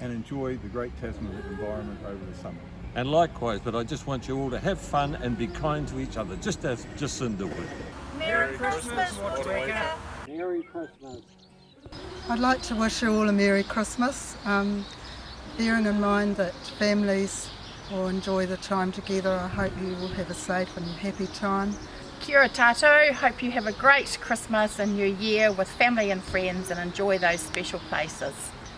and enjoy the great Tasman environment over the summer. And likewise, but I just want you all to have fun and be kind to each other, just as Jacinda would. Merry, Merry Christmas, Wataweka. Merry Christmas. I'd like to wish you all a Merry Christmas, um, bearing in mind that families will enjoy the time together. I hope you will have a safe and happy time. Kia tato. hope you have a great Christmas and New Year with family and friends and enjoy those special places.